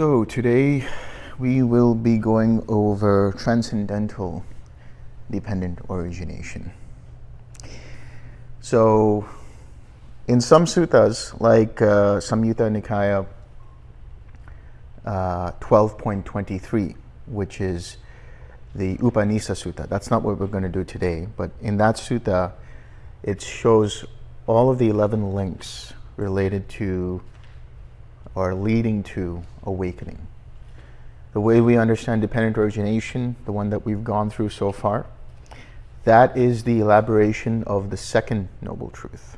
So today we will be going over transcendental dependent origination. So in some suttas, like uh, Samyutta Nikaya uh, 12.23, which is the Upanisa Sutta. That's not what we're going to do today, but in that sutta, it shows all of the 11 links related to or leading to awakening. The way we understand dependent origination, the one that we've gone through so far, that is the elaboration of the second noble truth.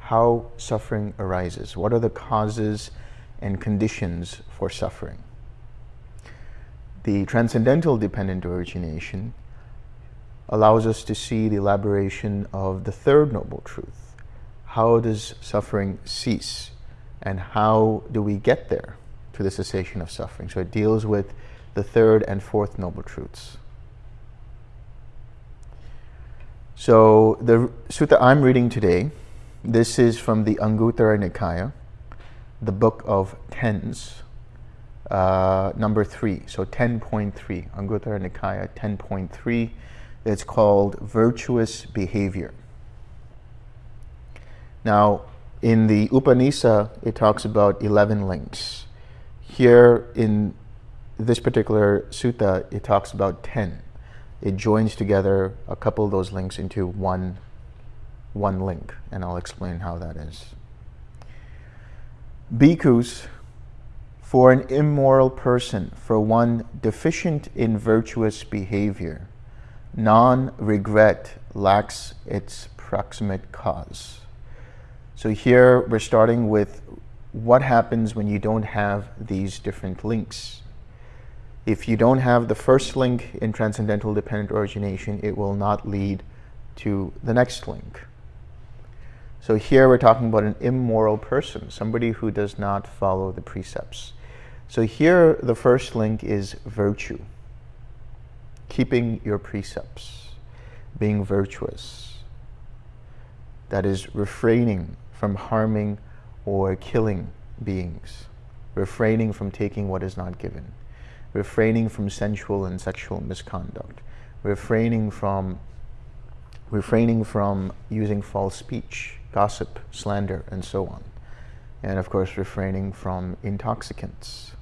How suffering arises. What are the causes and conditions for suffering? The transcendental dependent origination allows us to see the elaboration of the third noble truth. How does suffering cease? And how do we get there to the cessation of suffering? So it deals with the third and fourth noble truths. So the sutta I'm reading today, this is from the Anguttara Nikaya, the book of tens, uh, number three, so 10.3, Anguttara Nikaya 10.3. It's called Virtuous Behavior. Now, in the Upanisa, it talks about 11 links. Here in this particular sutta, it talks about 10. It joins together a couple of those links into one, one link, and I'll explain how that is. Bhikkhus for an immoral person, for one deficient in virtuous behavior, non-regret lacks its proximate cause. So here we're starting with what happens when you don't have these different links. If you don't have the first link in transcendental dependent origination, it will not lead to the next link. So here we're talking about an immoral person, somebody who does not follow the precepts. So here the first link is virtue. Keeping your precepts, being virtuous. That is refraining from harming or killing beings, refraining from taking what is not given, refraining from sensual and sexual misconduct, refraining from refraining from using false speech, gossip, slander, and so on. And of course, refraining from intoxicants,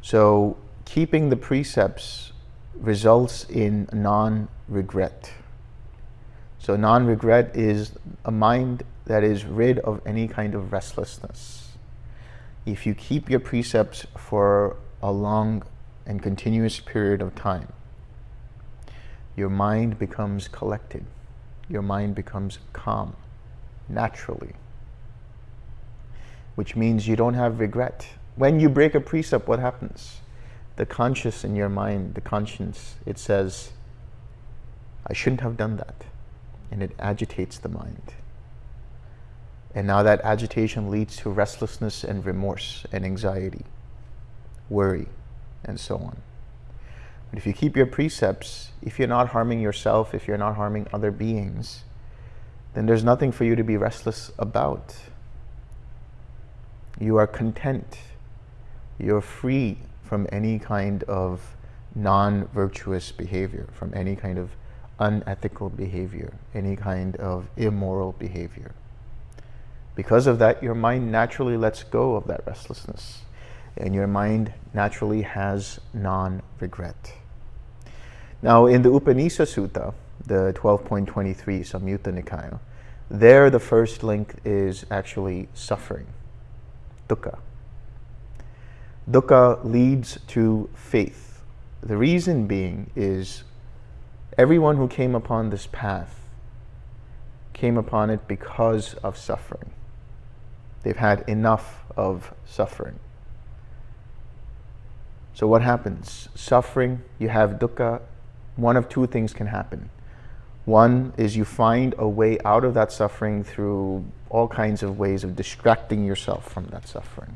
So keeping the precepts results in non-regret. So non-regret is a mind that is rid of any kind of restlessness. If you keep your precepts for a long and continuous period of time, your mind becomes collected. Your mind becomes calm, naturally. Which means you don't have regret when you break a precept, what happens? The conscious in your mind, the conscience, it says, I shouldn't have done that. And it agitates the mind. And now that agitation leads to restlessness and remorse and anxiety, worry, and so on. But if you keep your precepts, if you're not harming yourself, if you're not harming other beings, then there's nothing for you to be restless about. You are content you're free from any kind of non-virtuous behavior, from any kind of unethical behavior, any kind of immoral behavior. Because of that, your mind naturally lets go of that restlessness, and your mind naturally has non-regret. Now, in the Upanisa Sutta, the 12.23 Samyutta Nikaya, there the first link is actually suffering, dukkha dukkha leads to faith. The reason being is everyone who came upon this path came upon it because of suffering. They've had enough of suffering. So what happens? Suffering, you have dukkha, one of two things can happen. One is you find a way out of that suffering through all kinds of ways of distracting yourself from that suffering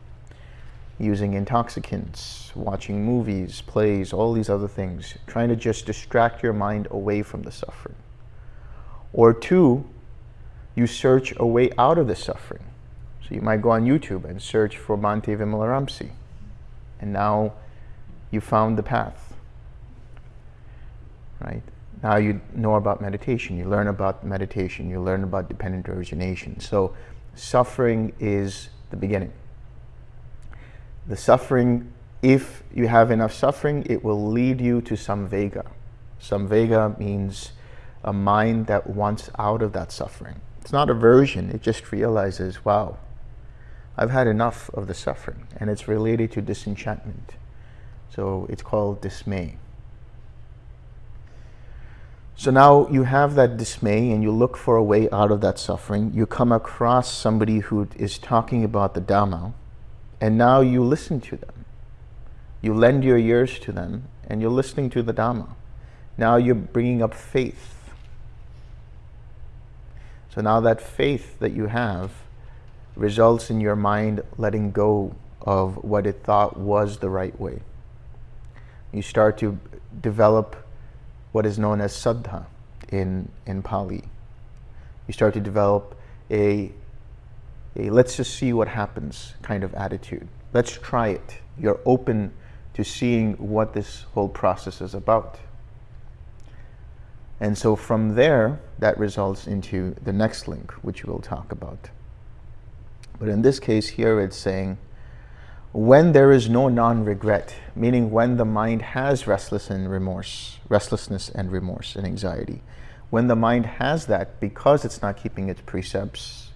using intoxicants, watching movies, plays, all these other things, trying to just distract your mind away from the suffering. Or two, you search a way out of the suffering. So you might go on YouTube and search for Bhante Vimalaramsi. And now you found the path. Right? Now you know about meditation. You learn about meditation. You learn about dependent origination. So suffering is the beginning. The suffering, if you have enough suffering, it will lead you to samvega. Samvega means a mind that wants out of that suffering. It's not aversion, it just realizes, wow, I've had enough of the suffering. And it's related to disenchantment. So it's called dismay. So now you have that dismay and you look for a way out of that suffering. You come across somebody who is talking about the Dhamma, and now you listen to them. You lend your ears to them, and you're listening to the Dhamma. Now you're bringing up faith. So now that faith that you have results in your mind letting go of what it thought was the right way. You start to develop what is known as saddha in, in Pali. You start to develop a, a let's just see what happens kind of attitude. Let's try it. You're open to seeing what this whole process is about. And so from there, that results into the next link, which we'll talk about. But in this case here, it's saying, when there is no non-regret, meaning when the mind has restless and remorse, restlessness and remorse and anxiety, when the mind has that because it's not keeping its precepts,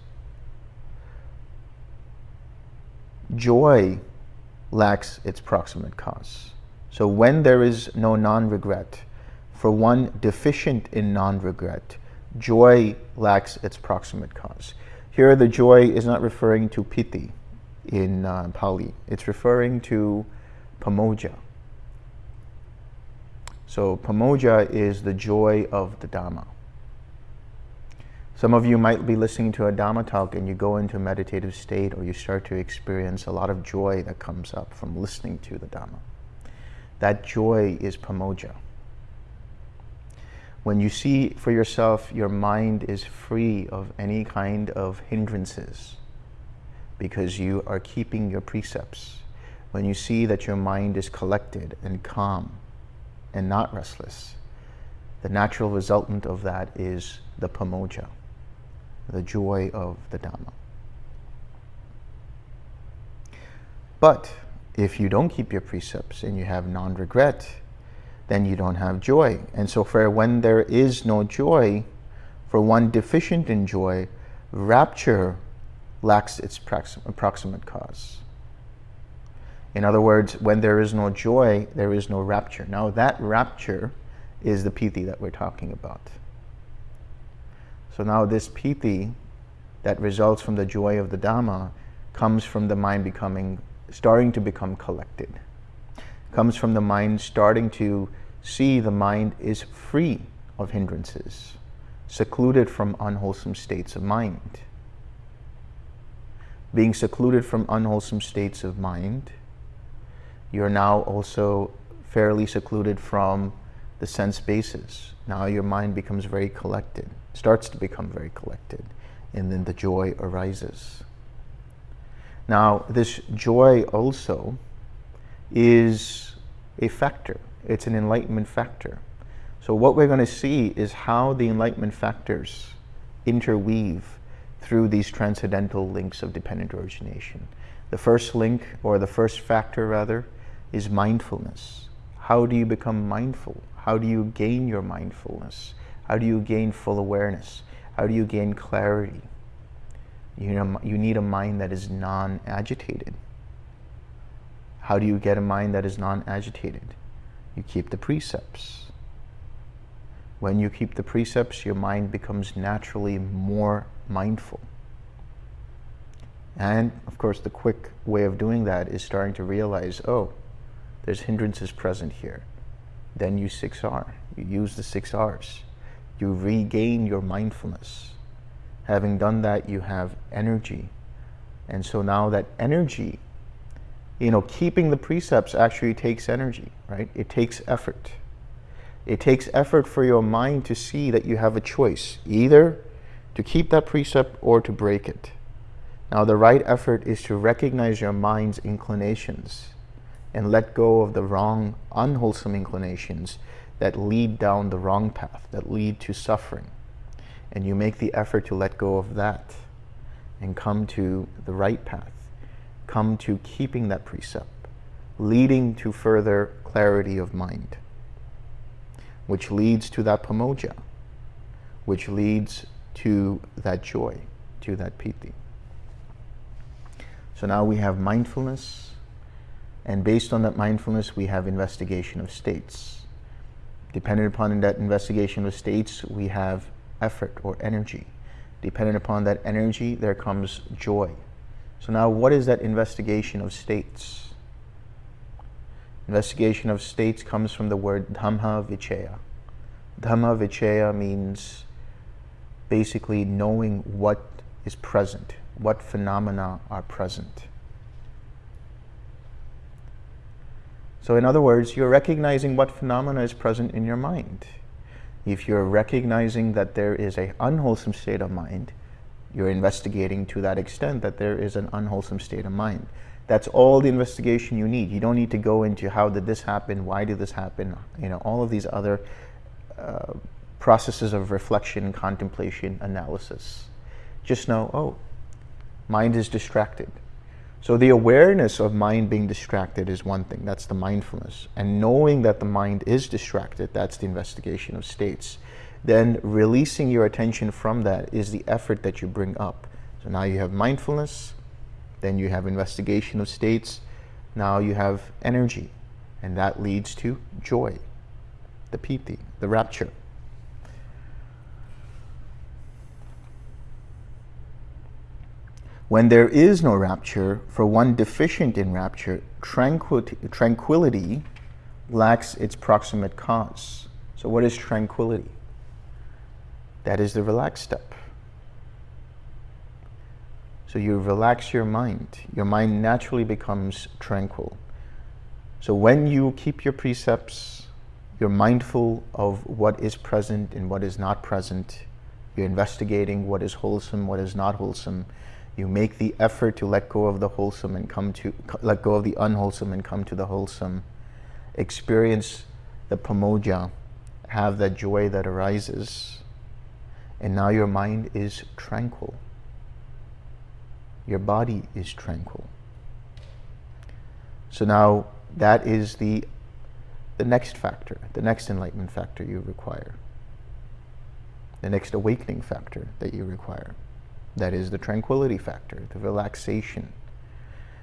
joy lacks its proximate cause. So when there is no non-regret, for one deficient in non-regret, joy lacks its proximate cause. Here the joy is not referring to piti, in uh, Pali. It's referring to pamojja. So pamojja is the joy of the Dhamma. Some of you might be listening to a Dhamma talk and you go into a meditative state or you start to experience a lot of joy that comes up from listening to the Dhamma. That joy is pamojja. When you see for yourself your mind is free of any kind of hindrances, because you are keeping your precepts. When you see that your mind is collected and calm and not restless, the natural resultant of that is the pamojja, the joy of the Dhamma. But if you don't keep your precepts and you have non-regret, then you don't have joy. And so for when there is no joy, for one deficient in joy, rapture lacks its approximate cause. In other words, when there is no joy, there is no rapture. Now that rapture is the piti that we're talking about. So now this piti that results from the joy of the Dhamma comes from the mind becoming, starting to become collected. Comes from the mind starting to see the mind is free of hindrances, secluded from unwholesome states of mind being secluded from unwholesome states of mind, you're now also fairly secluded from the sense bases. Now your mind becomes very collected, starts to become very collected, and then the joy arises. Now, this joy also is a factor. It's an enlightenment factor. So what we're going to see is how the enlightenment factors interweave through these transcendental links of dependent origination. The first link, or the first factor rather, is mindfulness. How do you become mindful? How do you gain your mindfulness? How do you gain full awareness? How do you gain clarity? You, know, you need a mind that is non-agitated. How do you get a mind that is non-agitated? You keep the precepts. When you keep the precepts, your mind becomes naturally more mindful. And of course, the quick way of doing that is starting to realize, oh, there's hindrances present here. Then you 6R. You use the 6Rs. You regain your mindfulness. Having done that, you have energy. And so now that energy, you know, keeping the precepts actually takes energy, right? It takes effort. It takes effort for your mind to see that you have a choice, either to keep that precept or to break it. Now, the right effort is to recognize your mind's inclinations and let go of the wrong, unwholesome inclinations that lead down the wrong path, that lead to suffering. And you make the effort to let go of that and come to the right path, come to keeping that precept, leading to further clarity of mind, which leads to that pamojja, which leads to that joy, to that piti. So now we have mindfulness, and based on that mindfulness, we have investigation of states. Dependent upon that investigation of states, we have effort or energy. Dependent upon that energy, there comes joy. So now what is that investigation of states? Investigation of states comes from the word dhamma vichaya. Dhamma vichaya means basically knowing what is present, what phenomena are present. So in other words, you're recognizing what phenomena is present in your mind. If you're recognizing that there is an unwholesome state of mind, you're investigating to that extent that there is an unwholesome state of mind. That's all the investigation you need. You don't need to go into how did this happen, why did this happen, you know, all of these other uh, processes of reflection, contemplation, analysis. Just know, oh, mind is distracted. So the awareness of mind being distracted is one thing, that's the mindfulness. And knowing that the mind is distracted, that's the investigation of states. Then releasing your attention from that is the effort that you bring up. So now you have mindfulness, then you have investigation of states, now you have energy, and that leads to joy, the piti, the rapture. When there is no rapture, for one deficient in rapture, tranquility, tranquility lacks its proximate cause. So what is tranquility? That is the relaxed step. So you relax your mind. Your mind naturally becomes tranquil. So when you keep your precepts, you're mindful of what is present and what is not present. You're investigating what is wholesome, what is not wholesome you make the effort to let go of the wholesome and come to, let go of the unwholesome and come to the wholesome. Experience the pamojja, have that joy that arises. And now your mind is tranquil. Your body is tranquil. So now that is the, the next factor, the next enlightenment factor you require. The next awakening factor that you require. That is the tranquility factor, the relaxation.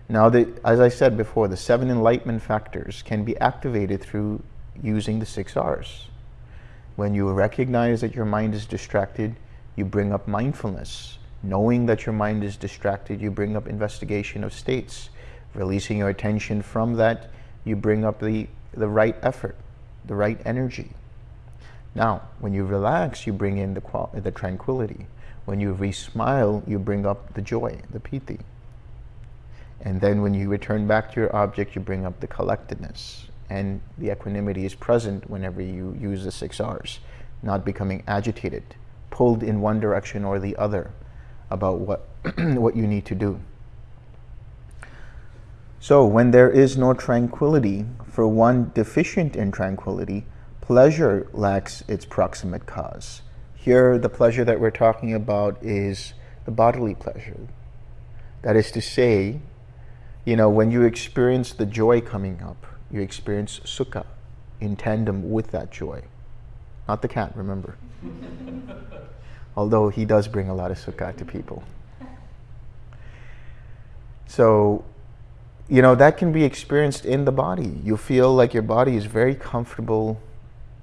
Now, the, as I said before, the seven enlightenment factors can be activated through using the six R's. When you recognize that your mind is distracted, you bring up mindfulness. Knowing that your mind is distracted, you bring up investigation of states. Releasing your attention from that, you bring up the, the right effort, the right energy. Now, when you relax, you bring in the, the tranquility. When you re-smile, you bring up the joy, the piti. And then when you return back to your object, you bring up the collectedness. And the equanimity is present whenever you use the six R's, not becoming agitated, pulled in one direction or the other about what, what you need to do. So when there is no tranquility, for one deficient in tranquility, pleasure lacks its proximate cause. Here, the pleasure that we're talking about is the bodily pleasure. That is to say, you know, when you experience the joy coming up, you experience sukha in tandem with that joy. Not the cat, remember. Although he does bring a lot of sukha to people. So, you know, that can be experienced in the body. You feel like your body is very comfortable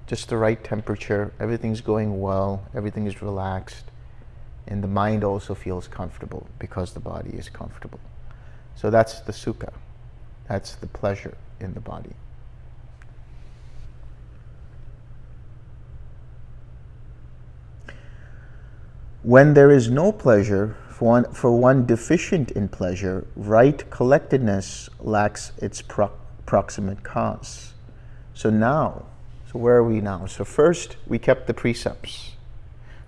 just the right temperature, everything's going well, everything is relaxed, and the mind also feels comfortable because the body is comfortable. So that's the sukha. That's the pleasure in the body. When there is no pleasure, for one, for one deficient in pleasure, right collectedness lacks its pro proximate cause. So now, so where are we now? So first, we kept the precepts.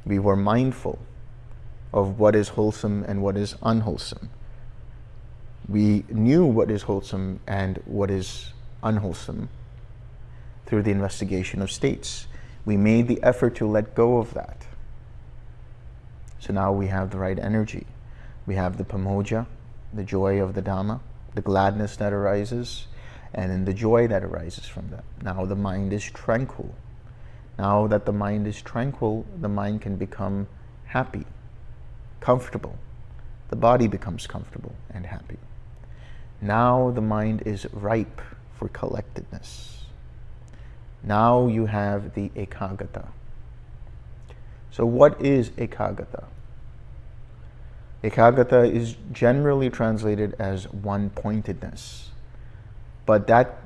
We were mindful of what is wholesome and what is unwholesome. We knew what is wholesome and what is unwholesome through the investigation of states. We made the effort to let go of that. So now we have the right energy. We have the pamojja, the joy of the Dhamma, the gladness that arises, and in the joy that arises from that. Now the mind is tranquil. Now that the mind is tranquil, the mind can become happy, comfortable. The body becomes comfortable and happy. Now the mind is ripe for collectedness. Now you have the ekaggata. So what is ekaggata? Ekaggata is generally translated as one-pointedness. But that,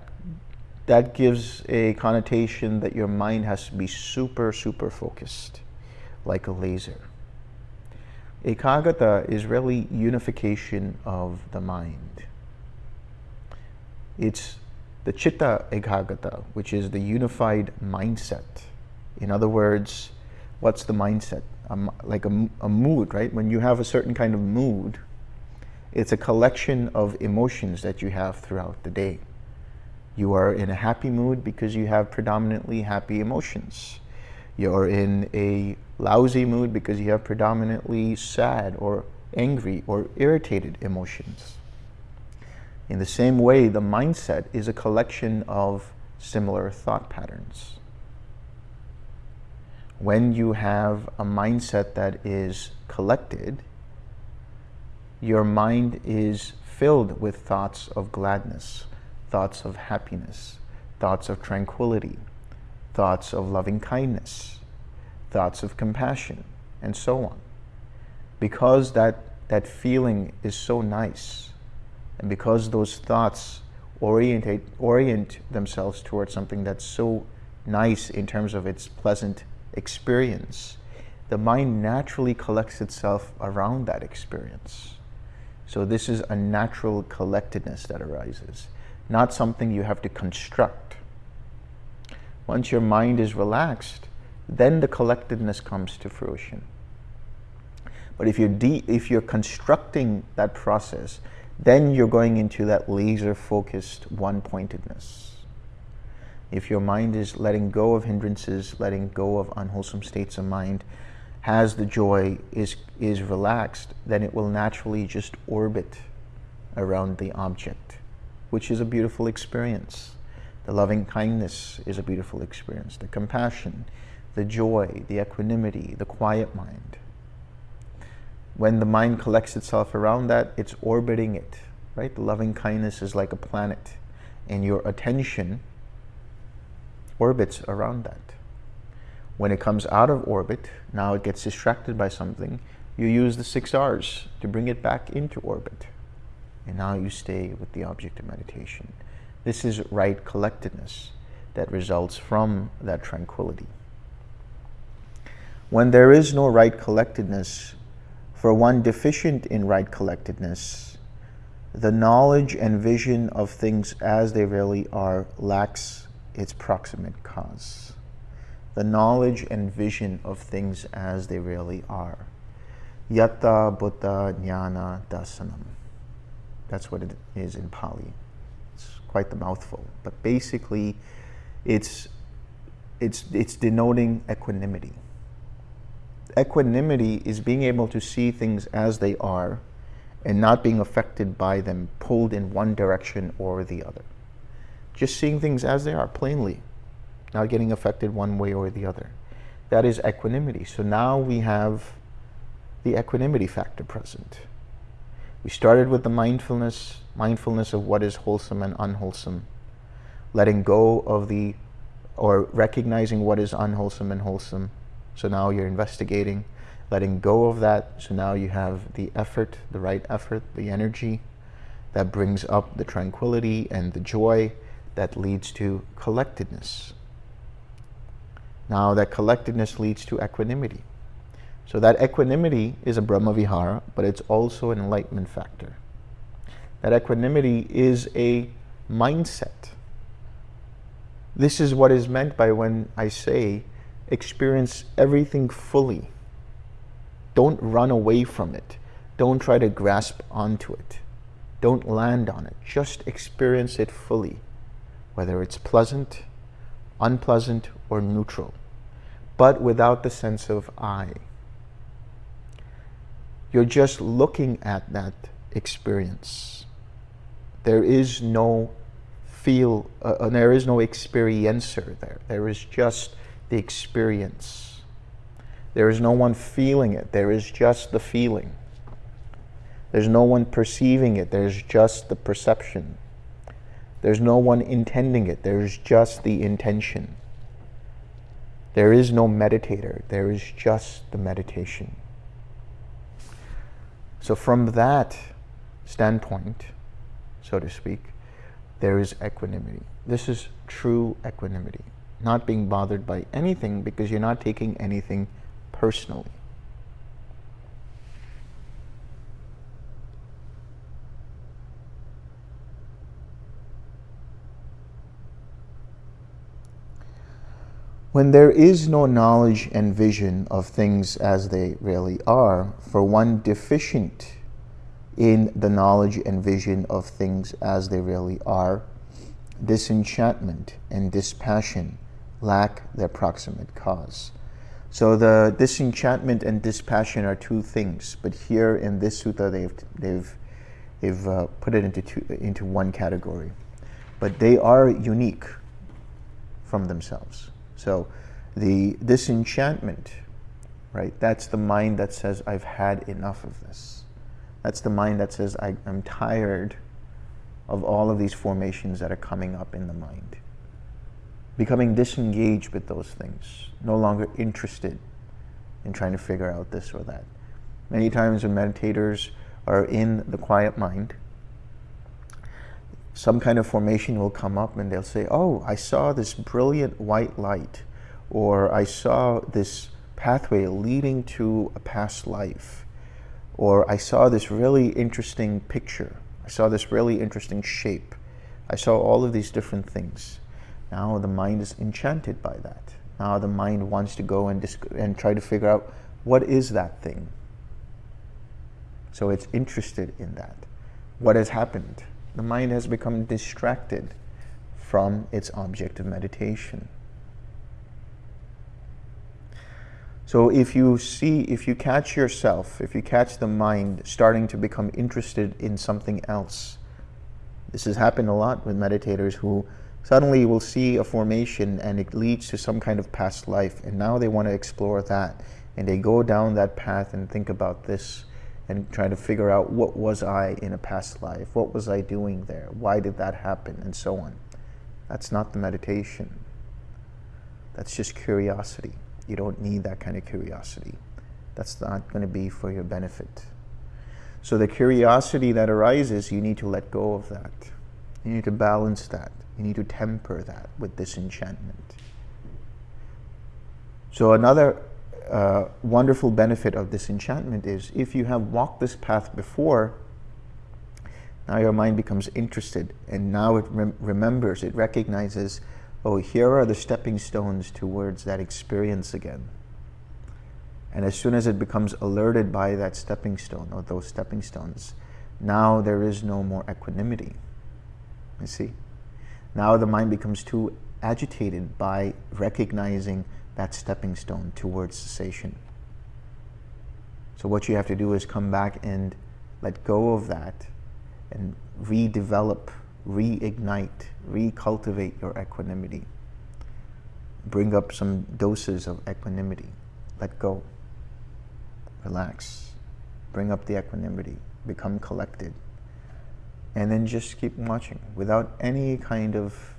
that gives a connotation that your mind has to be super, super focused, like a laser. Ekaggata is really unification of the mind. It's the chitta ekaggata, which is the unified mindset. In other words, what's the mindset? Um, like a, a mood, right? When you have a certain kind of mood, it's a collection of emotions that you have throughout the day. You are in a happy mood because you have predominantly happy emotions. You're in a lousy mood because you have predominantly sad or angry or irritated emotions. In the same way, the mindset is a collection of similar thought patterns. When you have a mindset that is collected, your mind is filled with thoughts of gladness, thoughts of happiness, thoughts of tranquility, thoughts of loving kindness, thoughts of compassion, and so on. Because that, that feeling is so nice, and because those thoughts orientate, orient themselves towards something that's so nice in terms of its pleasant experience, the mind naturally collects itself around that experience. So this is a natural collectedness that arises not something you have to construct. Once your mind is relaxed, then the collectedness comes to fruition. But if you're, if you're constructing that process, then you're going into that laser-focused one-pointedness. If your mind is letting go of hindrances, letting go of unwholesome states of mind, has the joy, is, is relaxed, then it will naturally just orbit around the object which is a beautiful experience. The loving kindness is a beautiful experience. The compassion, the joy, the equanimity, the quiet mind. When the mind collects itself around that, it's orbiting it, right? The loving kindness is like a planet, and your attention orbits around that. When it comes out of orbit, now it gets distracted by something, you use the six R's to bring it back into orbit and now you stay with the object of meditation. This is right collectedness that results from that tranquility. When there is no right collectedness, for one deficient in right collectedness, the knowledge and vision of things as they really are lacks its proximate cause. The knowledge and vision of things as they really are. Yathabhuta Jnana Dassanam. That's what it is in Pali. It's quite the mouthful. But basically, it's, it's, it's denoting equanimity. Equanimity is being able to see things as they are and not being affected by them, pulled in one direction or the other. Just seeing things as they are, plainly, not getting affected one way or the other. That is equanimity. So now we have the equanimity factor present. We started with the mindfulness, mindfulness of what is wholesome and unwholesome, letting go of the, or recognizing what is unwholesome and wholesome. So now you're investigating, letting go of that. So now you have the effort, the right effort, the energy that brings up the tranquility and the joy that leads to collectedness. Now that collectedness leads to equanimity. So that equanimity is a Brahmavihara, but it's also an enlightenment factor. That equanimity is a mindset. This is what is meant by when I say experience everything fully. Don't run away from it. Don't try to grasp onto it. Don't land on it. Just experience it fully, whether it's pleasant, unpleasant, or neutral, but without the sense of I. You're just looking at that experience. There is no feel, uh, uh, there is no experiencer there. There is just the experience. There is no one feeling it. There is just the feeling. There's no one perceiving it. There's just the perception. There's no one intending it. There's just the intention. There is no meditator. There is just the meditation. So from that standpoint, so to speak, there is equanimity. This is true equanimity. Not being bothered by anything because you're not taking anything personally. When there is no knowledge and vision of things as they really are, for one deficient in the knowledge and vision of things as they really are, disenchantment and dispassion lack their proximate cause. So the disenchantment and dispassion are two things, but here in this sutta they've, they've, they've uh, put it into, two, into one category. But they are unique from themselves. So the disenchantment, right? That's the mind that says, I've had enough of this. That's the mind that says, I, am tired of all of these formations that are coming up in the mind. Becoming disengaged with those things, no longer interested in trying to figure out this or that. Many times when meditators are in the quiet mind, some kind of formation will come up and they'll say, oh, I saw this brilliant white light, or I saw this pathway leading to a past life, or I saw this really interesting picture. I saw this really interesting shape. I saw all of these different things. Now the mind is enchanted by that. Now the mind wants to go and, and try to figure out what is that thing. So it's interested in that. What has happened? The mind has become distracted from its object of meditation. So if you see, if you catch yourself, if you catch the mind starting to become interested in something else, this has happened a lot with meditators who suddenly will see a formation and it leads to some kind of past life and now they want to explore that and they go down that path and think about this and try to figure out what was I in a past life? What was I doing there? Why did that happen? And so on. That's not the meditation. That's just curiosity. You don't need that kind of curiosity. That's not going to be for your benefit. So the curiosity that arises, you need to let go of that. You need to balance that. You need to temper that with disenchantment. So another wonderful benefit of disenchantment is if you have walked this path before, now your mind becomes interested and now it rem remembers, it recognizes, oh, here are the stepping stones towards that experience again. And as soon as it becomes alerted by that stepping stone or those stepping stones, now there is no more equanimity. You see? Now the mind becomes too agitated by recognizing that stepping stone towards cessation. So what you have to do is come back and let go of that and redevelop, reignite, recultivate your equanimity. Bring up some doses of equanimity. Let go. Relax. Bring up the equanimity. Become collected. And then just keep watching without any kind of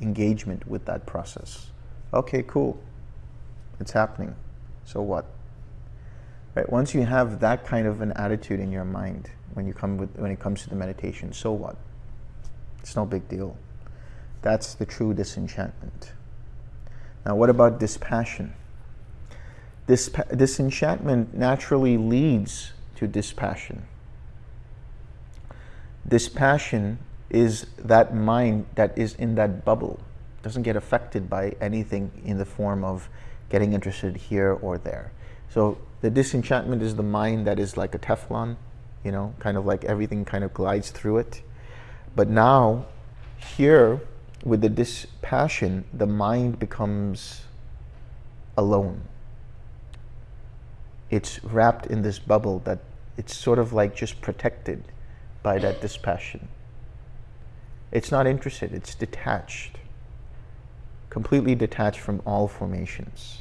engagement with that process. Okay, cool. It's happening. So what? Right? Once you have that kind of an attitude in your mind when you come with when it comes to the meditation, so what? It's no big deal. That's the true disenchantment. Now, what about dispassion? This disenchantment naturally leads to dispassion. Dispassion is that mind that is in that bubble, doesn't get affected by anything in the form of getting interested here or there. So the disenchantment is the mind that is like a Teflon, you know, kind of like everything kind of glides through it. But now, here, with the dispassion, the mind becomes alone. It's wrapped in this bubble that it's sort of like just protected by that dispassion. It's not interested, it's detached, completely detached from all formations.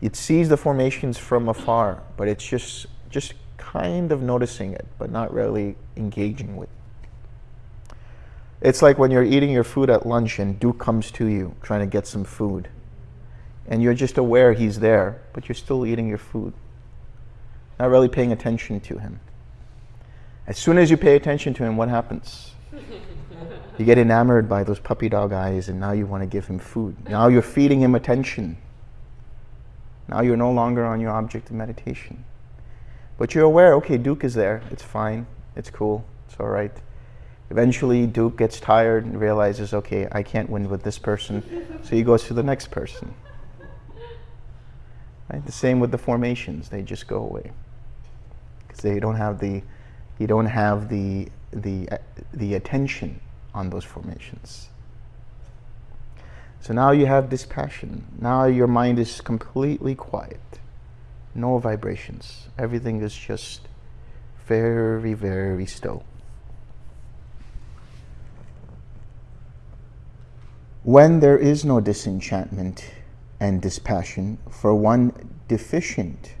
It sees the formations from afar, but it's just, just kind of noticing it, but not really engaging with it. it's like when you're eating your food at lunch and Duke comes to you trying to get some food. And you're just aware he's there, but you're still eating your food. Not really paying attention to him. As soon as you pay attention to him, what happens? You get enamored by those puppy dog eyes and now you want to give him food. Now you're feeding him attention. Now you're no longer on your object of meditation. But you're aware, okay, Duke is there. It's fine. It's cool. It's all right. Eventually, Duke gets tired and realizes, okay, I can't win with this person, so he goes to the next person. Right? The same with the formations; they just go away because they don't have the, you don't have the the the attention on those formations. So now you have dispassion. Now your mind is completely quiet, no vibrations. Everything is just very, very still. When there is no disenchantment and dispassion, for one deficient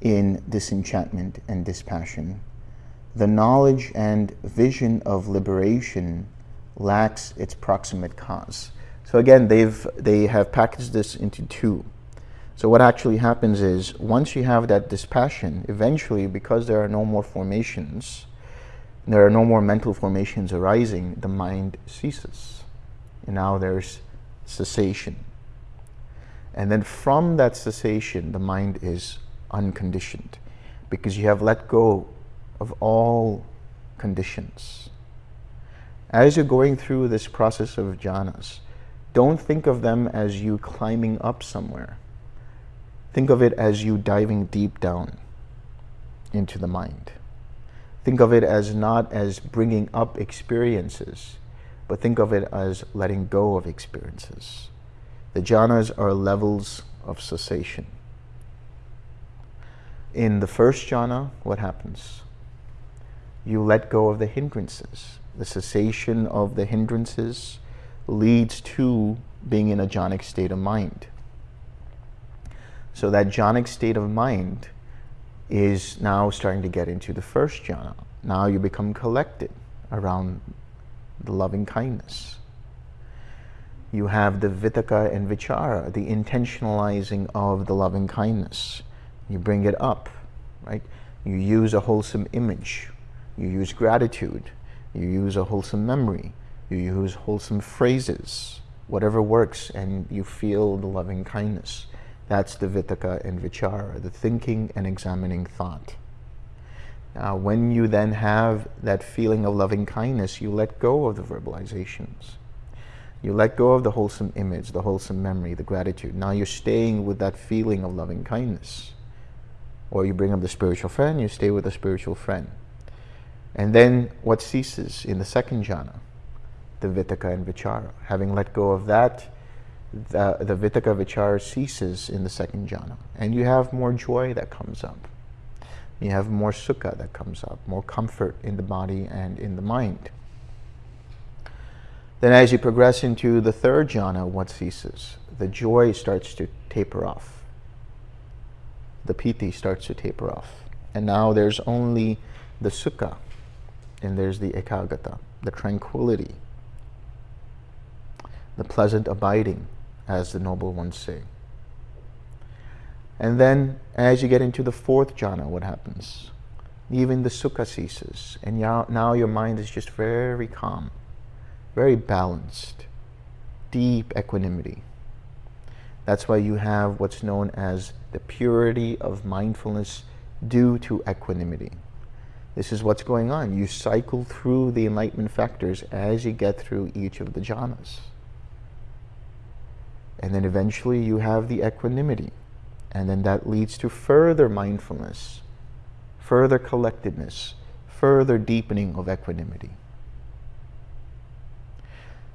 in disenchantment and dispassion, the knowledge and vision of liberation lacks its proximate cause. So again, they've, they have packaged this into two. So what actually happens is, once you have that dispassion, eventually, because there are no more formations, there are no more mental formations arising, the mind ceases and now there's cessation. And then from that cessation, the mind is unconditioned because you have let go of all conditions. As you're going through this process of jhanas, don't think of them as you climbing up somewhere. Think of it as you diving deep down into the mind. Think of it as not as bringing up experiences, but think of it as letting go of experiences. The jhanas are levels of cessation. In the first jhana, what happens? You let go of the hindrances. The cessation of the hindrances leads to being in a jhanic state of mind. So that jhanic state of mind is now starting to get into the first jhana. Now you become collected around the loving kindness. You have the vitaka and vichara, the intentionalizing of the loving kindness. You bring it up, right? You use a wholesome image. You use gratitude. You use a wholesome memory. You use wholesome phrases, whatever works, and you feel the loving kindness. That's the vitaka and vichara, the thinking and examining thought. Uh, when you then have that feeling of loving kindness, you let go of the verbalizations. You let go of the wholesome image, the wholesome memory, the gratitude. Now you're staying with that feeling of loving kindness. Or you bring up the spiritual friend, you stay with the spiritual friend. And then what ceases in the second jhana? The vitaka and vichara. Having let go of that, the, the vitaka vichara ceases in the second jhana. And you have more joy that comes up you have more sukha that comes up, more comfort in the body and in the mind. Then as you progress into the third jhana, what ceases? The joy starts to taper off. The piti starts to taper off. And now there's only the sukha, and there's the ekaggata, the tranquility, the pleasant abiding, as the noble ones say. And then as you get into the fourth jhana, what happens? Even the sukha ceases. And now your mind is just very calm, very balanced, deep equanimity. That's why you have what's known as the purity of mindfulness due to equanimity. This is what's going on. You cycle through the enlightenment factors as you get through each of the jhanas. And then eventually you have the equanimity And then that leads to further mindfulness, further collectedness, further deepening of equanimity.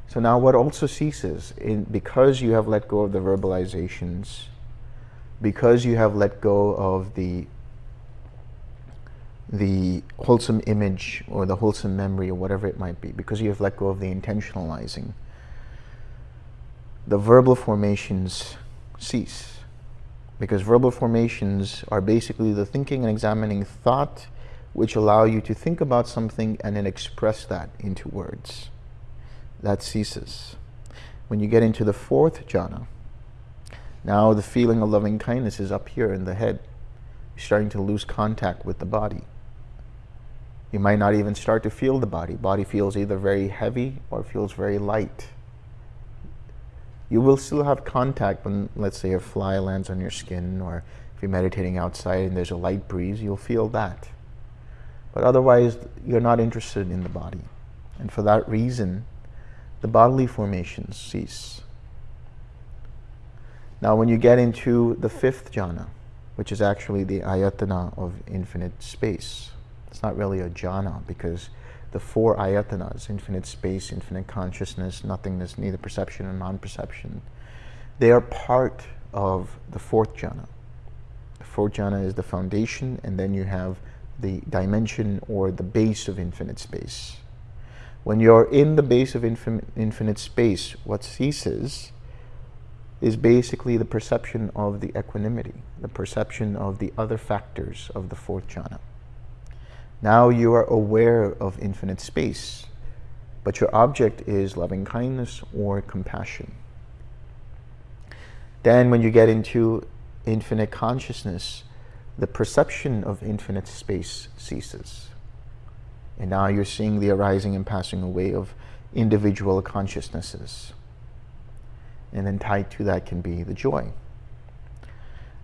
So now what also ceases, in, because you have let go of the verbalizations, because you have let go of the the wholesome image or the wholesome memory or whatever it might be, because you have let go of the intentionalizing, the verbal formations cease. Because verbal formations are basically the thinking and examining thought which allow you to think about something and then express that into words. That ceases. When you get into the fourth jhana, now the feeling of loving kindness is up here in the head. You're starting to lose contact with the body. You might not even start to feel the body. Body feels either very heavy or feels very light. You will still have contact when, let's say, a fly lands on your skin or if you're meditating outside and there's a light breeze, you'll feel that. But otherwise, you're not interested in the body. And for that reason, the bodily formations cease. Now, when you get into the fifth jhana, which is actually the ayatana of infinite space, it's not really a jhana because the four ayatanas, infinite space, infinite consciousness, nothingness, neither perception and non-perception, they are part of the fourth jhana. The fourth jhana is the foundation, and then you have the dimension or the base of infinite space. When you're in the base of infin infinite space, what ceases is basically the perception of the equanimity, the perception of the other factors of the fourth jhana. Now you are aware of infinite space, but your object is loving kindness or compassion. Then when you get into infinite consciousness, the perception of infinite space ceases. And now you're seeing the arising and passing away of individual consciousnesses. And then tied to that can be the joy.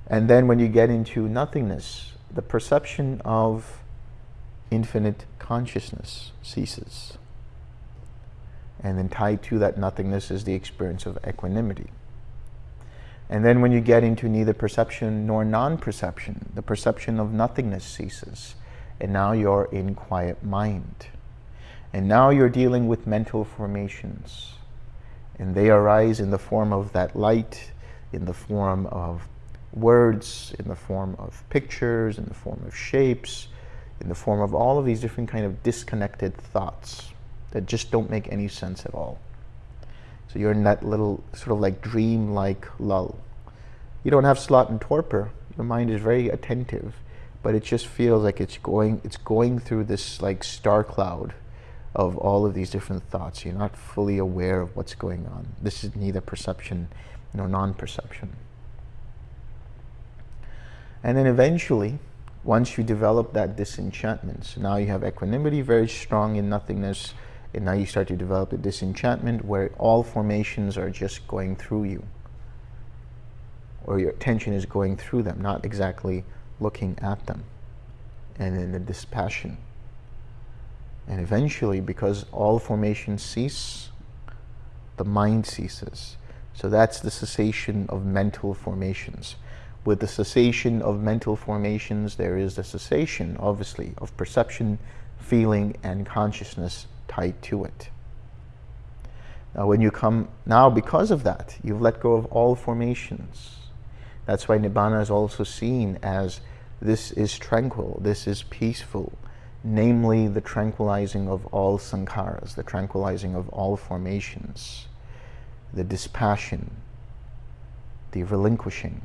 And then when you get into nothingness, the perception of infinite consciousness ceases. And then tied to that nothingness is the experience of equanimity. And then when you get into neither perception nor non-perception, the perception of nothingness ceases. And now you're in quiet mind. And now you're dealing with mental formations. And they arise in the form of that light, in the form of words, in the form of pictures, in the form of shapes, in the form of all of these different kind of disconnected thoughts that just don't make any sense at all. So you're in that little sort of like dream-like lull. You don't have sloth and torpor. Your mind is very attentive, but it just feels like it's going, it's going through this like star cloud of all of these different thoughts. You're not fully aware of what's going on. This is neither perception nor non-perception. And then eventually, once you develop that disenchantment, so now you have equanimity very strong in nothingness, and now you start to develop the disenchantment where all formations are just going through you. Or your attention is going through them, not exactly looking at them. And then the dispassion. And eventually, because all formations cease, the mind ceases. So that's the cessation of mental formations. With the cessation of mental formations, there is the cessation, obviously, of perception, feeling, and consciousness tied to it. Now, when you come, now because of that, you've let go of all formations. That's why Nibbana is also seen as this is tranquil, this is peaceful, namely the tranquilizing of all sankharas, the tranquilizing of all formations, the dispassion, the relinquishing,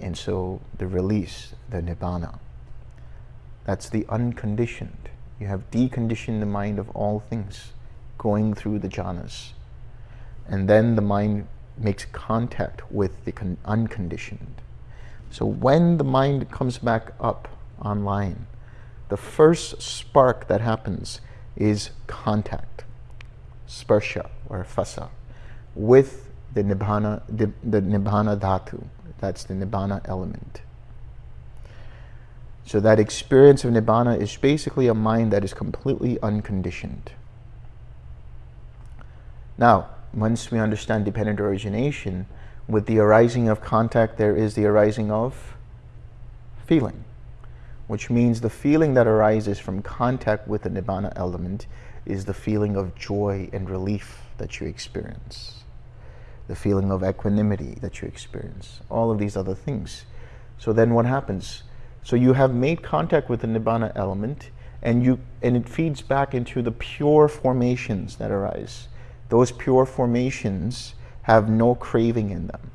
and so the release, the nibbana. That's the unconditioned. You have deconditioned the mind of all things, going through the jhanas. And then the mind makes contact with the unconditioned. So when the mind comes back up online, the first spark that happens is contact, sparsha or phassa, with the nibbana, the, the nibbana dhatu, that's the Nibbana element. So that experience of Nibbana is basically a mind that is completely unconditioned. Now, once we understand dependent origination, With the arising of contact, there is the arising of feeling, which means the feeling that arises from contact with the Nibbana element is the feeling of joy and relief that you experience, the feeling of equanimity that you experience, all of these other things. So then what happens? So you have made contact with the Nibbana element and, you, and it feeds back into the pure formations that arise. Those pure formations have no craving in them.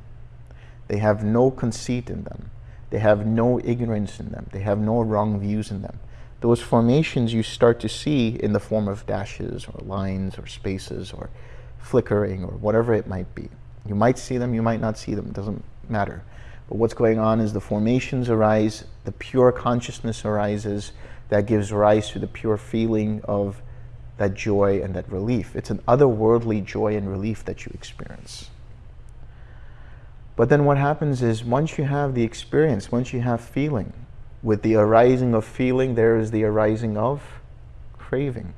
They have no conceit in them. They have no ignorance in them. They have no wrong views in them. Those formations you start to see in the form of dashes or lines or spaces or flickering or whatever it might be. You might see them, you might not see them, it doesn't matter. But what's going on is the formations arise, the pure consciousness arises that gives rise to the pure feeling of that joy and that relief. It's an otherworldly joy and relief that you experience. But then what happens is once you have the experience, once you have feeling, with the arising of feeling, there is the arising of craving.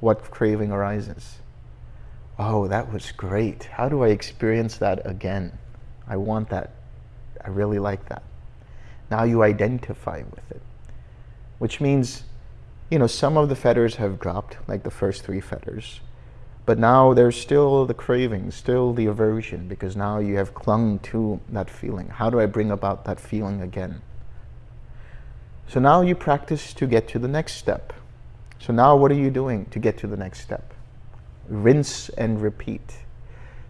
What craving arises? Oh, that was great. How do I experience that again? I want that. I really like that. Now you identify with it, which means, you know, some of the fetters have dropped, like the first three fetters, but now there's still the craving, still the aversion, because now you have clung to that feeling. How do I bring about that feeling again? So now you practice to get to the next step. So now what are you doing to get to the next step? Rinse and repeat.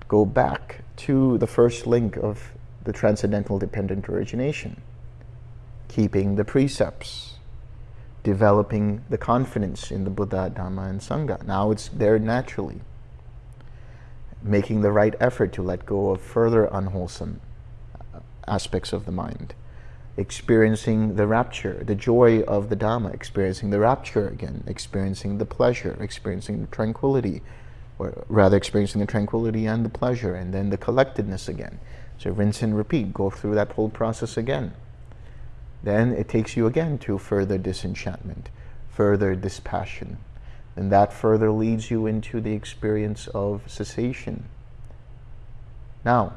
Go back to the first link of the transcendental dependent origination. Keeping the precepts. Developing the confidence in the Buddha, Dhamma, and Sangha. Now it's there naturally. Making the right effort to let go of further unwholesome uh, aspects of the mind experiencing the rapture, the joy of the Dhamma, experiencing the rapture again, experiencing the pleasure, experiencing the tranquility, or rather experiencing the tranquility and the pleasure, and then the collectedness again. So rinse and repeat, go through that whole process again. Then it takes you again to further disenchantment, further dispassion. And that further leads you into the experience of cessation. Now,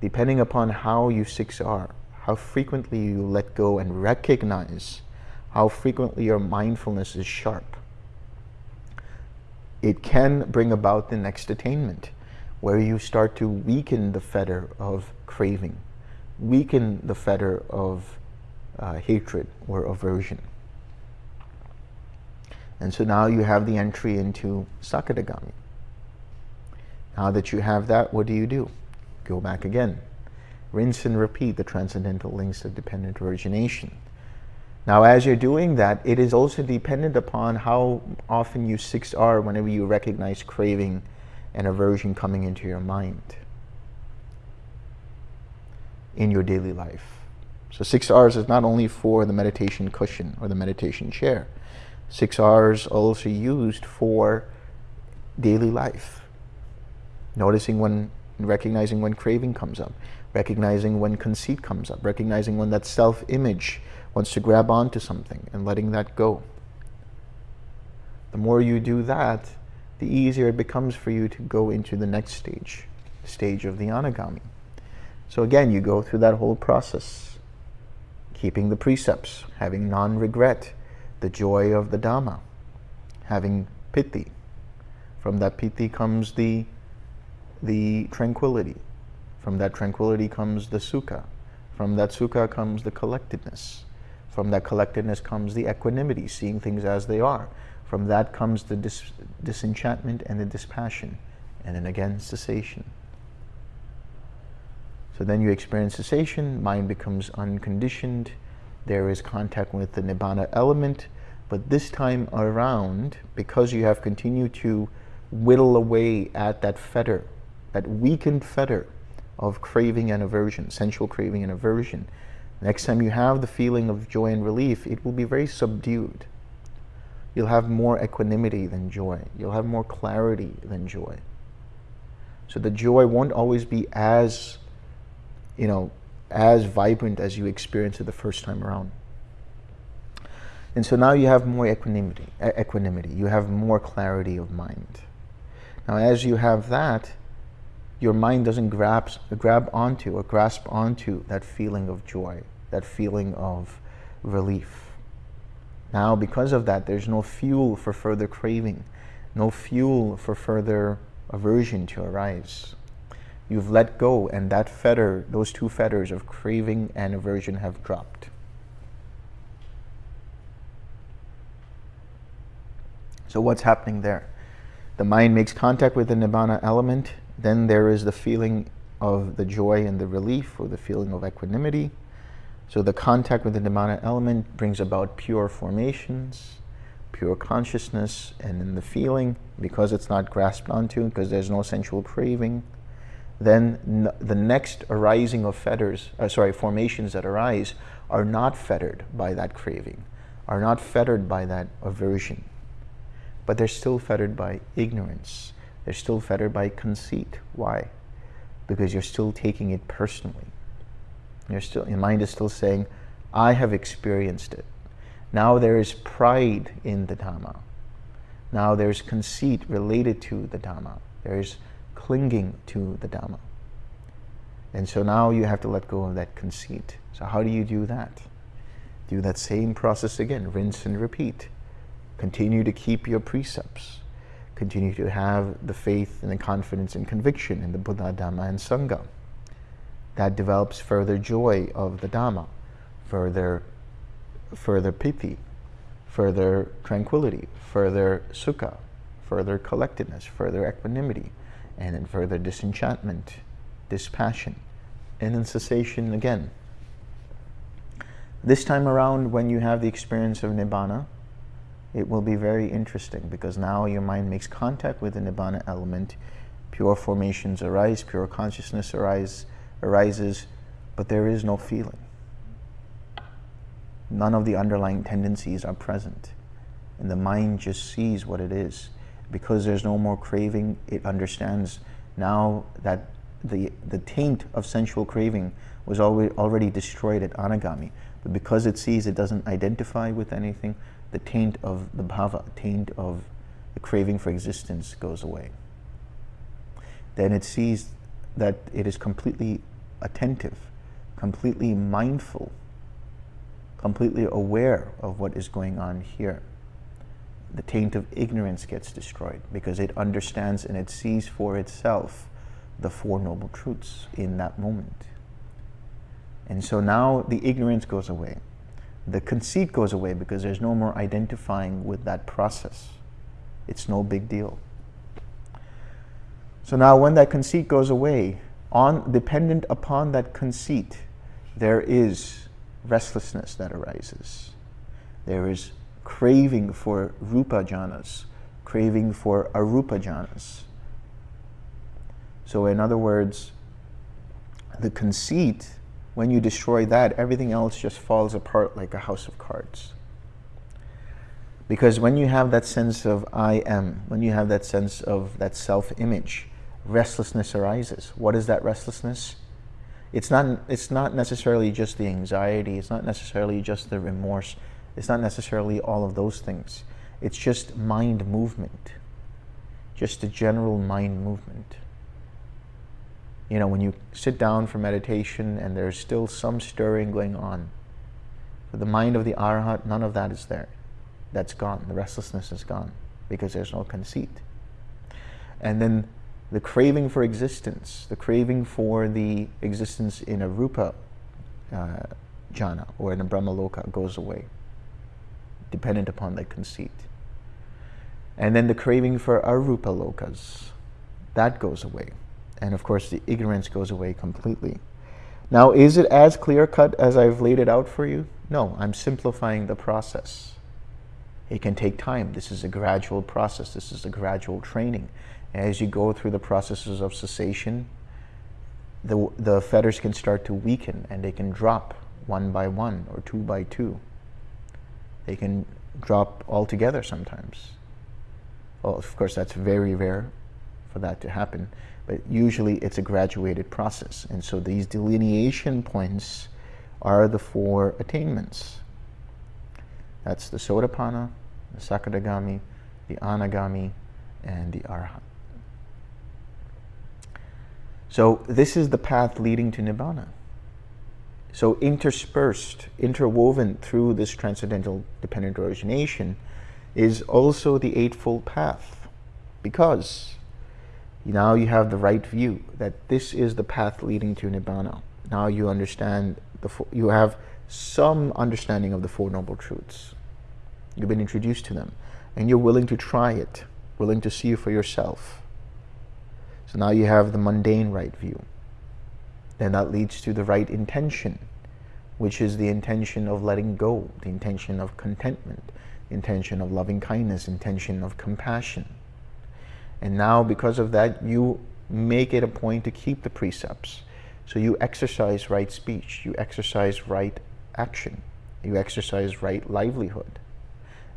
depending upon how you 6R, how frequently you let go and recognize how frequently your mindfulness is sharp. It can bring about the next attainment, where you start to weaken the fetter of craving, weaken the fetter of uh, hatred or aversion. And so now you have the entry into Sakadagami. Now that you have that, what do you do? Go back again rinse and repeat the transcendental links of dependent origination. Now, as you're doing that, it is also dependent upon how often you 6R whenever you recognize craving and aversion coming into your mind in your daily life. So 6Rs is not only for the meditation cushion or the meditation chair. 6Rs also used for daily life. Noticing when, recognizing when craving comes up recognizing when conceit comes up, recognizing when that self-image wants to grab onto something and letting that go. The more you do that, the easier it becomes for you to go into the next stage, the stage of the anagami. So again, you go through that whole process, keeping the precepts, having non-regret, the joy of the Dhamma, having piti. From that piti comes the, the tranquility, from that tranquility comes the sukha. From that sukha comes the collectedness. From that collectedness comes the equanimity, seeing things as they are. From that comes the dis disenchantment and the dispassion. And then again, cessation. So then you experience cessation, mind becomes unconditioned, there is contact with the Nibbana element, but this time around, because you have continued to whittle away at that fetter, that weakened fetter, of craving and aversion, sensual craving and aversion. Next time you have the feeling of joy and relief, it will be very subdued. You'll have more equanimity than joy. You'll have more clarity than joy. So the joy won't always be as, you know, as vibrant as you experienced it the first time around. And so now you have more equanimity, equanimity. You have more clarity of mind. Now as you have that, your mind doesn't grab, grab onto or grasp onto that feeling of joy, that feeling of relief. Now, because of that, there's no fuel for further craving, no fuel for further aversion to arise. You've let go, and that fetter, those two fetters of craving and aversion have dropped. So, what's happening there? The mind makes contact with the nibbana element, then there is the feeling of the joy and the relief, or the feeling of equanimity. So the contact with the Nibbana element brings about pure formations, pure consciousness, and in the feeling, because it's not grasped onto, because there's no sensual craving, then the next arising of fetters, uh, sorry, formations that arise are not fettered by that craving, are not fettered by that aversion, but they're still fettered by ignorance. They're still fettered by conceit. Why? Because you're still taking it personally. You're still, your mind is still saying, I have experienced it. Now there is pride in the Dhamma. Now there's conceit related to the Dhamma. There's clinging to the Dhamma. And so now you have to let go of that conceit. So how do you do that? Do that same process again, rinse and repeat. Continue to keep your precepts. Continue to have the faith and the confidence and conviction in the Buddha, Dhamma, and Sangha that develops further joy of the Dhamma, further, further piti, further tranquility, further sukha, further collectedness, further equanimity, and then further disenchantment, dispassion, and then cessation again. This time around, when you have the experience of Nibbana, it will be very interesting because now your mind makes contact with the Nibbana element, pure formations arise, pure consciousness arise, arises, but there is no feeling. None of the underlying tendencies are present. And the mind just sees what it is. Because there's no more craving, it understands now that the, the taint of sensual craving was already, already destroyed at anagami. But because it sees it doesn't identify with anything, the taint of the bhava, taint of the craving for existence goes away. Then it sees that it is completely attentive, completely mindful, completely aware of what is going on here. The taint of ignorance gets destroyed because it understands and it sees for itself the Four Noble Truths in that moment. And so now the ignorance goes away. The conceit goes away because there's no more identifying with that process. It's no big deal. So now when that conceit goes away, on, dependent upon that conceit, there is restlessness that arises. There is craving for rupa jhanas, craving for arupa jhanas. So in other words, the conceit, when you destroy that, everything else just falls apart like a house of cards. Because when you have that sense of I am, when you have that sense of that self-image, restlessness arises. What is that restlessness? It's not, it's not necessarily just the anxiety, it's not necessarily just the remorse, it's not necessarily all of those things. It's just mind movement, just a general mind movement. You know, when you sit down for meditation and there's still some stirring going on, for the mind of the Arhat, none of that is there. That's gone. The restlessness is gone because there's no conceit. And then the craving for existence, the craving for the existence in a rupa uh, jhana or in a brahmaloka goes away, dependent upon that conceit. And then the craving for arupa lokas, that goes away. And of course the ignorance goes away completely. Now, is it as clear-cut as I've laid it out for you? No, I'm simplifying the process. It can take time. This is a gradual process. This is a gradual training. As you go through the processes of cessation, the, the fetters can start to weaken and they can drop one by one or two by two. They can drop altogether sometimes. Well, of course, that's very rare for that to happen, but usually it's a graduated process. And so these delineation points are the four attainments. That's the Sotapanna, the Sakadagami, the Anagami, and the Arhat. So this is the path leading to Nibbana. So interspersed, interwoven through this transcendental dependent origination is also the Eightfold Path. Because now you have the right view that this is the path leading to Nibbana. Now you understand, the you have some understanding of the Four Noble Truths. You've been introduced to them and you're willing to try it, willing to see for yourself. So now you have the mundane right view. Then that leads to the right intention, which is the intention of letting go, the intention of contentment, intention of loving kindness, intention of compassion. And now because of that, you make it a point to keep the precepts. So you exercise right speech, you exercise right action, you exercise right livelihood.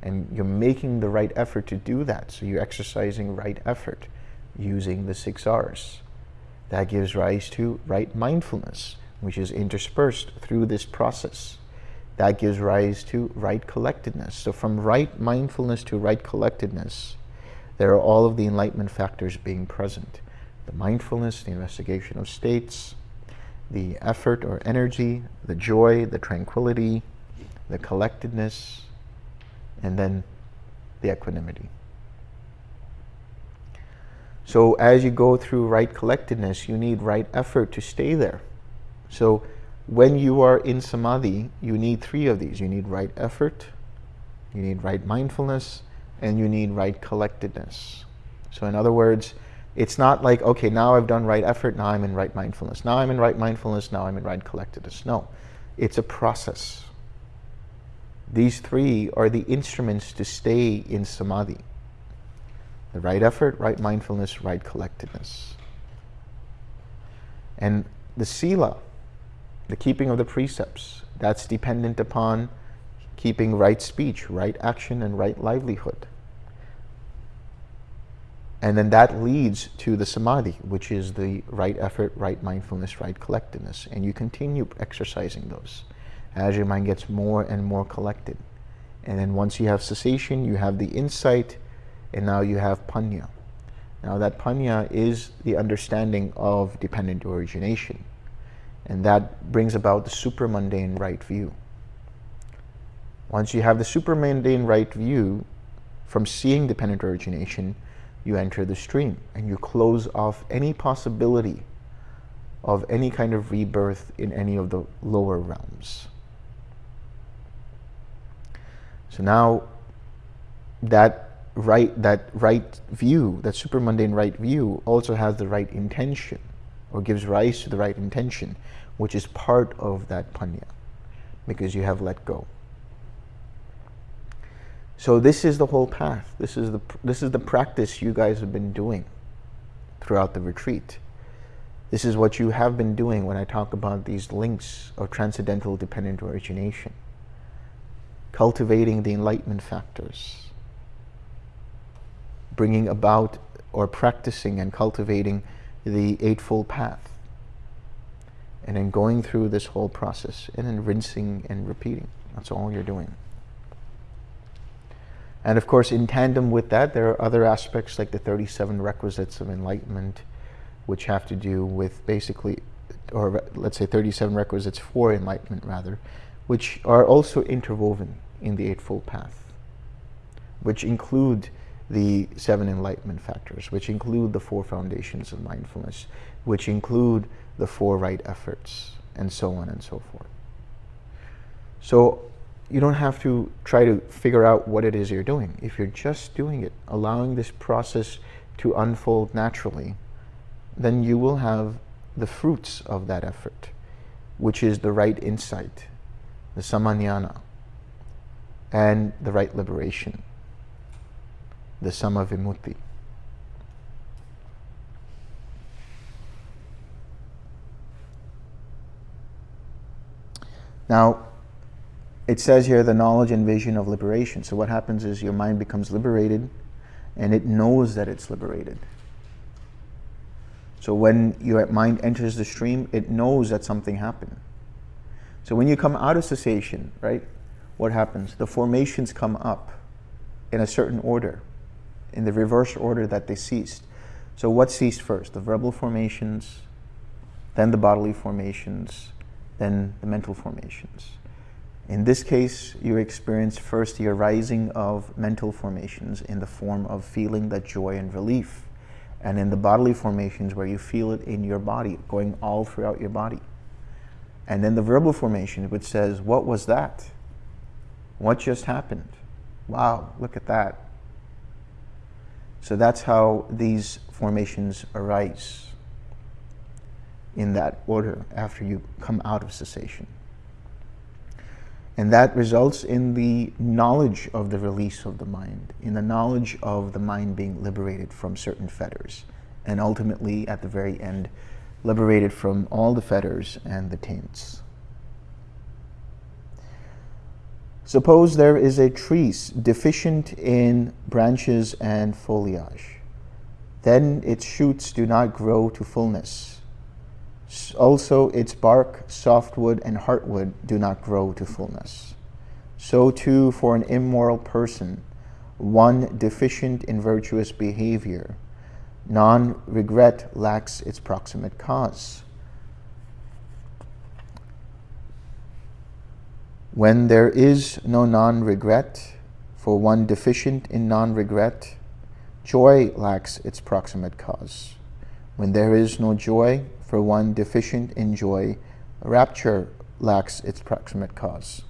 And you're making the right effort to do that. So you're exercising right effort using the six R's. That gives rise to right mindfulness, which is interspersed through this process. That gives rise to right collectedness. So from right mindfulness to right collectedness, there are all of the enlightenment factors being present. The mindfulness, the investigation of states, the effort or energy, the joy, the tranquility, the collectedness, and then the equanimity. So as you go through right collectedness, you need right effort to stay there. So when you are in samadhi, you need three of these. You need right effort, you need right mindfulness, and you need right collectedness. So in other words, it's not like, okay, now I've done right effort, now I'm in right mindfulness. Now I'm in right mindfulness, now I'm in right collectedness. No, it's a process. These three are the instruments to stay in samadhi. The right effort, right mindfulness, right collectedness. And the sila, the keeping of the precepts, that's dependent upon keeping right speech, right action, and right livelihood. And then that leads to the samadhi, which is the right effort, right mindfulness, right collectedness. And you continue exercising those as your mind gets more and more collected. And then once you have cessation, you have the insight, and now you have panya. Now that panya is the understanding of dependent origination. And that brings about the supramundane right view. Once you have the supramundane right view from seeing dependent origination, you enter the stream and you close off any possibility of any kind of rebirth in any of the lower realms. So now that right, that right view, that supramundane right view also has the right intention or gives rise to the right intention, which is part of that punya, because you have let go. So this is the whole path. This is the, this is the practice you guys have been doing throughout the retreat. This is what you have been doing when I talk about these links of transcendental dependent origination. Cultivating the enlightenment factors. Bringing about or practicing and cultivating the Eightfold Path. And then going through this whole process and then rinsing and repeating. That's all you're doing. And of course, in tandem with that, there are other aspects like the 37 requisites of enlightenment, which have to do with basically, or let's say 37 requisites for enlightenment rather, which are also interwoven in the Eightfold Path, which include the seven enlightenment factors, which include the four foundations of mindfulness, which include the four right efforts, and so on and so forth. So you don't have to try to figure out what it is you're doing. If you're just doing it, allowing this process to unfold naturally, then you will have the fruits of that effort, which is the right insight, the samajnana, and the right liberation, the samavimutti. Now, it says here the knowledge and vision of liberation. So what happens is your mind becomes liberated and it knows that it's liberated. So when your mind enters the stream, it knows that something happened. So when you come out of cessation, right, what happens? The formations come up in a certain order, in the reverse order that they ceased. So what ceased first? The verbal formations, then the bodily formations, then the mental formations. In this case, you experience first the arising of mental formations in the form of feeling that joy and relief, and in the bodily formations where you feel it in your body, going all throughout your body. And then the verbal formation, which says, what was that? What just happened? Wow, look at that. So that's how these formations arise in that order after you come out of cessation. And that results in the knowledge of the release of the mind, in the knowledge of the mind being liberated from certain fetters, and ultimately, at the very end, liberated from all the fetters and the taints. Suppose there is a tree deficient in branches and foliage. Then its shoots do not grow to fullness also, its bark, softwood, and heartwood do not grow to fullness. So too for an immoral person, one deficient in virtuous behavior, non-regret lacks its proximate cause. When there is no non-regret, for one deficient in non-regret, joy lacks its proximate cause. When there is no joy, for one deficient in joy, rapture lacks its proximate cause.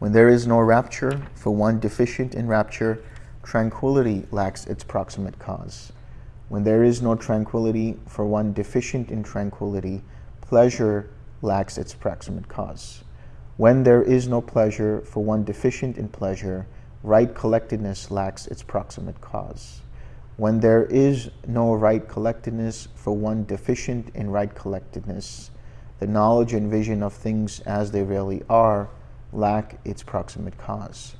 When there is no rapture, for one deficient in rapture, tranquility lacks its proximate cause. When there is no tranquility, for one deficient in tranquility, pleasure lacks its proximate cause. When there is no pleasure, for one deficient in pleasure, right collectedness lacks its proximate cause. When there is no right collectedness for one deficient in right collectedness, the knowledge and vision of things as they really are lack its proximate cause.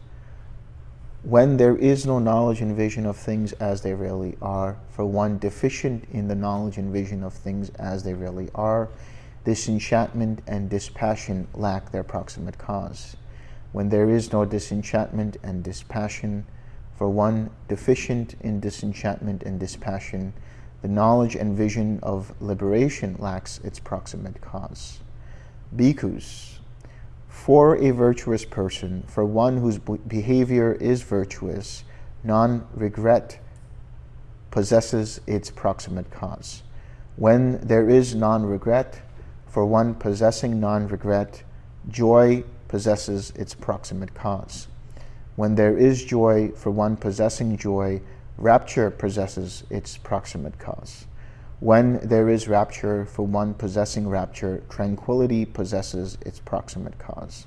When there is no knowledge and vision of things as they really are, for one deficient in the knowledge and vision of things as they really are, disenchantment and dispassion lack their proximate cause. When there is no disenchantment and dispassion, for one deficient in disenchantment and dispassion, the knowledge and vision of liberation lacks its proximate cause. Bhikkhus, for a virtuous person, for one whose behavior is virtuous, non-regret possesses its proximate cause. When there is non-regret, for one possessing non-regret, joy possesses its proximate cause. When there is joy for one possessing joy, rapture possesses its proximate cause. When there is rapture for one possessing rapture, tranquility possesses its proximate cause.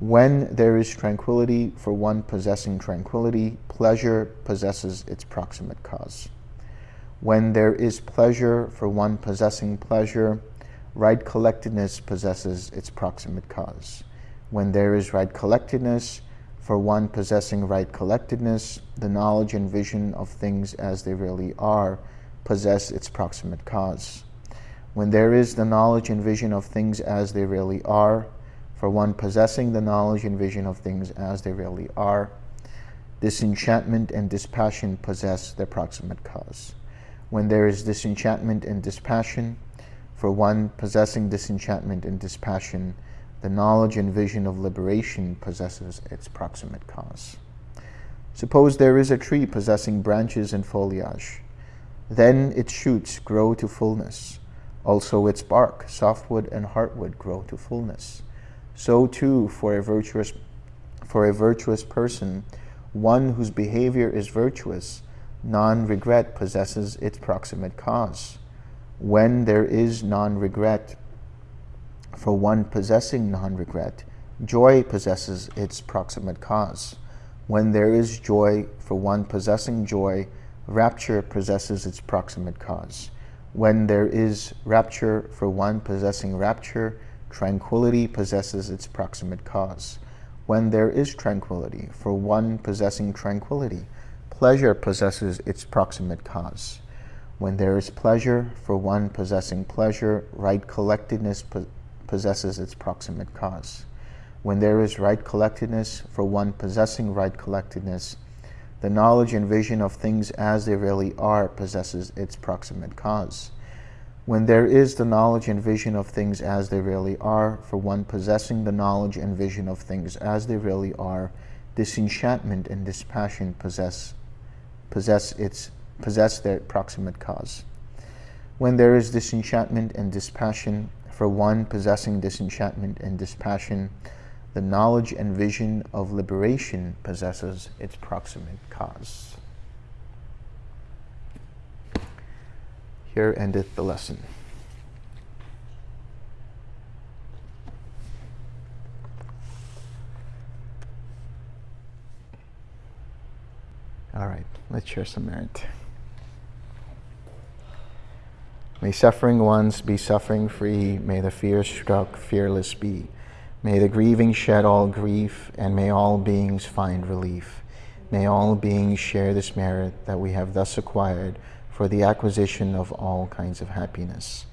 When there is tranquility for one possessing tranquility, pleasure possesses its proximate cause. When there is pleasure for one possessing pleasure, right collectedness possesses its proximate cause. When there is right collectedness, for one possessing right collectedness, the knowledge and vision of things as they really are possess its proximate cause. When there is the knowledge and vision of things as they really are, for one possessing the knowledge and vision of things as they really are, disenchantment and dispassion possess their proximate cause. When there is disenchantment and dispassion, for one possessing disenchantment and dispassion, the knowledge and vision of liberation possesses its proximate cause. Suppose there is a tree possessing branches and foliage. Then its shoots grow to fullness. Also its bark, softwood and heartwood grow to fullness. So too for a virtuous, for a virtuous person, one whose behavior is virtuous, non-regret possesses its proximate cause. When there is non-regret, for one possessing non-regret, joy possesses its proximate cause. When there is joy for one possessing joy, rapture possesses its proximate cause. When there is rapture for one possessing rapture, tranquility possesses its proximate cause. When there is tranquility for one possessing tranquility, pleasure possesses its proximate cause. When there is pleasure for one possessing pleasure, right collectedness possesses its proximate cause. When there is right collectedness for one possessing right collectedness, the knowledge and vision of things as they really are possesses its proximate cause. When there is the knowledge and vision of things as they really are, for one possessing the knowledge and vision of things as they really are, disenchantment and dispassion possess, possess, its, possess their proximate cause. When there is disenchantment and dispassion, for one possessing disenchantment and dispassion, the knowledge and vision of liberation possesses its proximate cause. Here endeth the lesson. All right, let's share some merit. May suffering ones be suffering free. May the fear struck fearless be. May the grieving shed all grief, and may all beings find relief. May all beings share this merit that we have thus acquired for the acquisition of all kinds of happiness.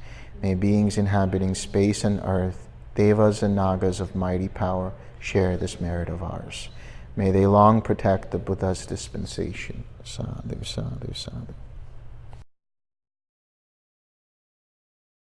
May beings inhabiting space and earth, devas and nagas of mighty power, share this merit of ours. May they long protect the Buddha's dispensation. Sadhu, sadhu, sadhu.